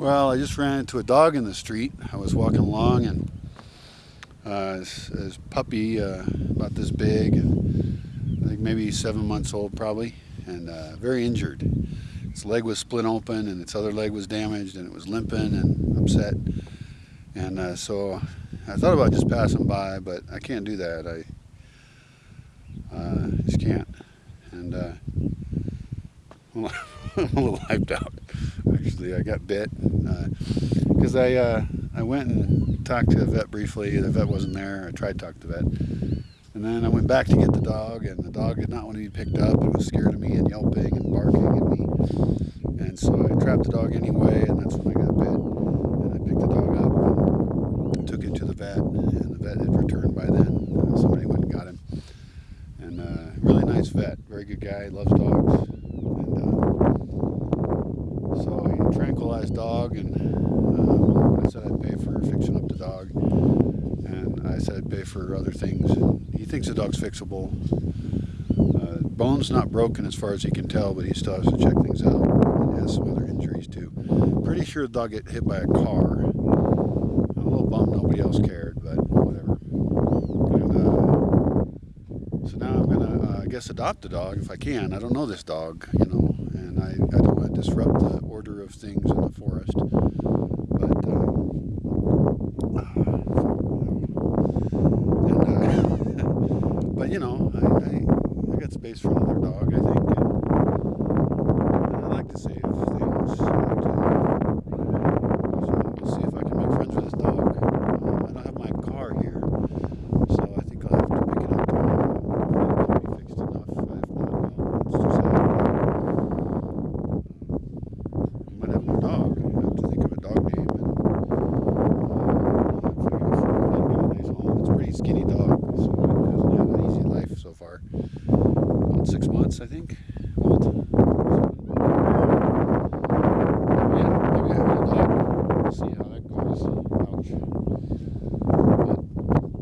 Well, I just ran into a dog in the street. I was walking along and uh, his, his puppy, uh, about this big, I think maybe seven months old probably, and uh, very injured. Its leg was split open and its other leg was damaged and it was limping and upset. And uh, so I thought about just passing by, but I can't do that. I uh, just can't. And uh, I'm a little hyped out. Actually, I got bit because uh, I uh, I went and talked to the vet briefly. The vet wasn't there. I tried to talk to the vet, and then I went back to get the dog, and the dog did not want to be picked up. It was scared of me and yelping and barking at me, and so I trapped the dog anyway, and that's when I got bit. And I picked the dog up and took it to the vet, and the vet had returned by then. Somebody went and got him, and uh, really nice vet, very good guy, loves dogs. So he tranquilized dog and uh, I said I'd pay for fixing up the dog. And I said I'd pay for other things. He thinks the dog's fixable. Uh, bone's not broken as far as he can tell, but he still has to check things out. He has some other injuries too. Pretty sure the dog got hit by a car. I'm a little bummed nobody else cared, but whatever. And, uh, so now I'm gonna, uh, I guess, adopt the dog if I can. I don't know this dog, you know, and I, I don't want to disrupt the order of things in the forest. But uh, and, uh, but you know, I, I, I got space for another dog, I think. And I like to save I think. Yeah, maybe. We'll see how that goes. Ouch.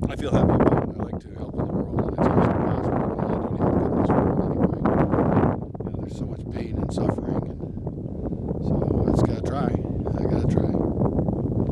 But I feel happy about it. I like to help in the world, and it's awesome possible. Don't this world anyway. There's so much pain and suffering.